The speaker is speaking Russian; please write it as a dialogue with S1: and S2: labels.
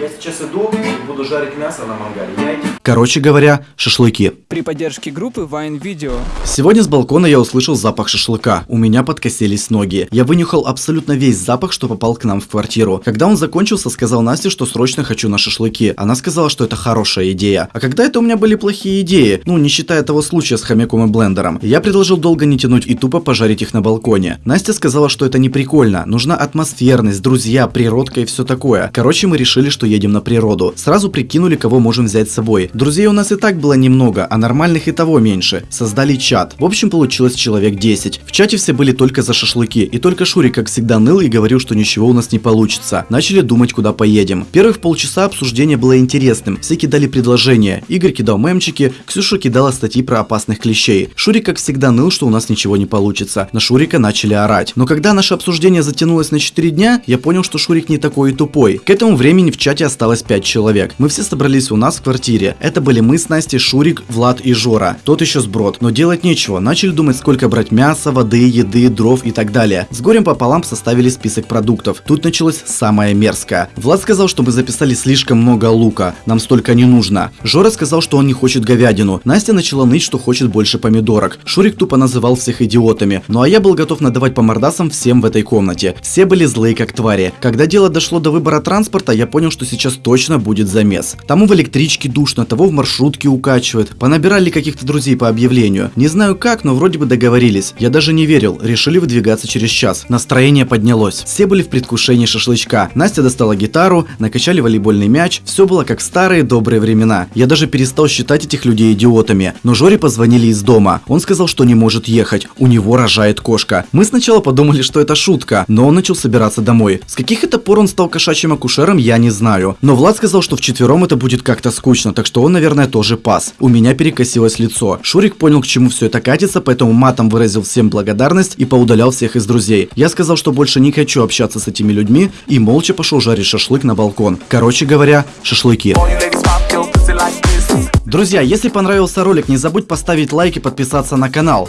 S1: Я сейчас иду и буду жарить мясо на мангале. Я
S2: Короче говоря, шашлыки.
S3: При поддержке группы Vine Video.
S2: Сегодня с балкона я услышал запах шашлыка. У меня подкосились ноги. Я вынюхал абсолютно весь запах, что попал к нам в квартиру. Когда он закончился, сказал Насте, что срочно хочу на шашлыки. Она сказала, что это хорошая идея. А когда это у меня были плохие идеи? Ну, не считая того случая с хомяком и блендером. Я предложил долго не тянуть и тупо пожарить их на балконе. Настя сказала, что это не прикольно. Нужна атмосферность, друзья, природка и все такое. Короче, мы решили, что едем на природу. Сразу прикинули, кого можем взять с собой. Друзей у нас и так было немного, а нормальных и того меньше. Создали чат. В общем, получилось человек 10. В чате все были только за шашлыки, и только Шурик, как всегда, ныл и говорил, что ничего у нас не получится. Начали думать, куда поедем. Первых полчаса обсуждение было интересным. Все кидали предложения. Игорь кидал мемчики, Ксюша кидала статьи про опасных клещей. Шурик, как всегда, ныл, что у нас ничего не получится. На Шурика начали орать. Но когда наше обсуждение затянулось на 4 дня, я понял, что Шурик не такой и тупой. К этому времени в чате осталось 5 человек. Мы все собрались у нас в квартире. Это были мы с Настей, Шурик, Влад и Жора. Тот еще сброд. Но делать нечего. Начали думать, сколько брать мяса, воды, еды, дров и так далее. С горем пополам составили список продуктов. Тут началось самое мерзкое. Влад сказал, что мы записали слишком много лука. Нам столько не нужно. Жора сказал, что он не хочет говядину. Настя начала ныть, что хочет больше помидорок. Шурик тупо называл всех идиотами. Ну а я был готов надавать по мордасам всем в этой комнате. Все были злые как твари. Когда дело дошло до выбора транспорта, я понял, что сейчас точно будет замес. Тому в электричке душно, того в маршрутке укачивает. Понабирали каких-то друзей по объявлению. Не знаю как, но вроде бы договорились. Я даже не верил. Решили выдвигаться через час. Настроение поднялось. Все были в предвкушении шашлычка. Настя достала гитару, накачали волейбольный мяч. Все было как в старые добрые времена. Я даже перестал считать этих людей идиотами. Но Жоре позвонили из дома. Он сказал, что не может ехать. У него рожает кошка. Мы сначала подумали, что это шутка, но он начал собираться домой. С каких это пор он стал кошачьим акушером, я не знаю. Но Влад сказал, что вчетвером это будет как-то скучно, так что он, наверное, тоже пас. У меня перекосилось лицо. Шурик понял, к чему все это катится, поэтому матом выразил всем благодарность и поудалял всех из друзей. Я сказал, что больше не хочу общаться с этими людьми и молча пошел жарить шашлык на балкон. Короче говоря, шашлыки. Друзья, если понравился ролик, не забудь поставить лайк и подписаться на канал.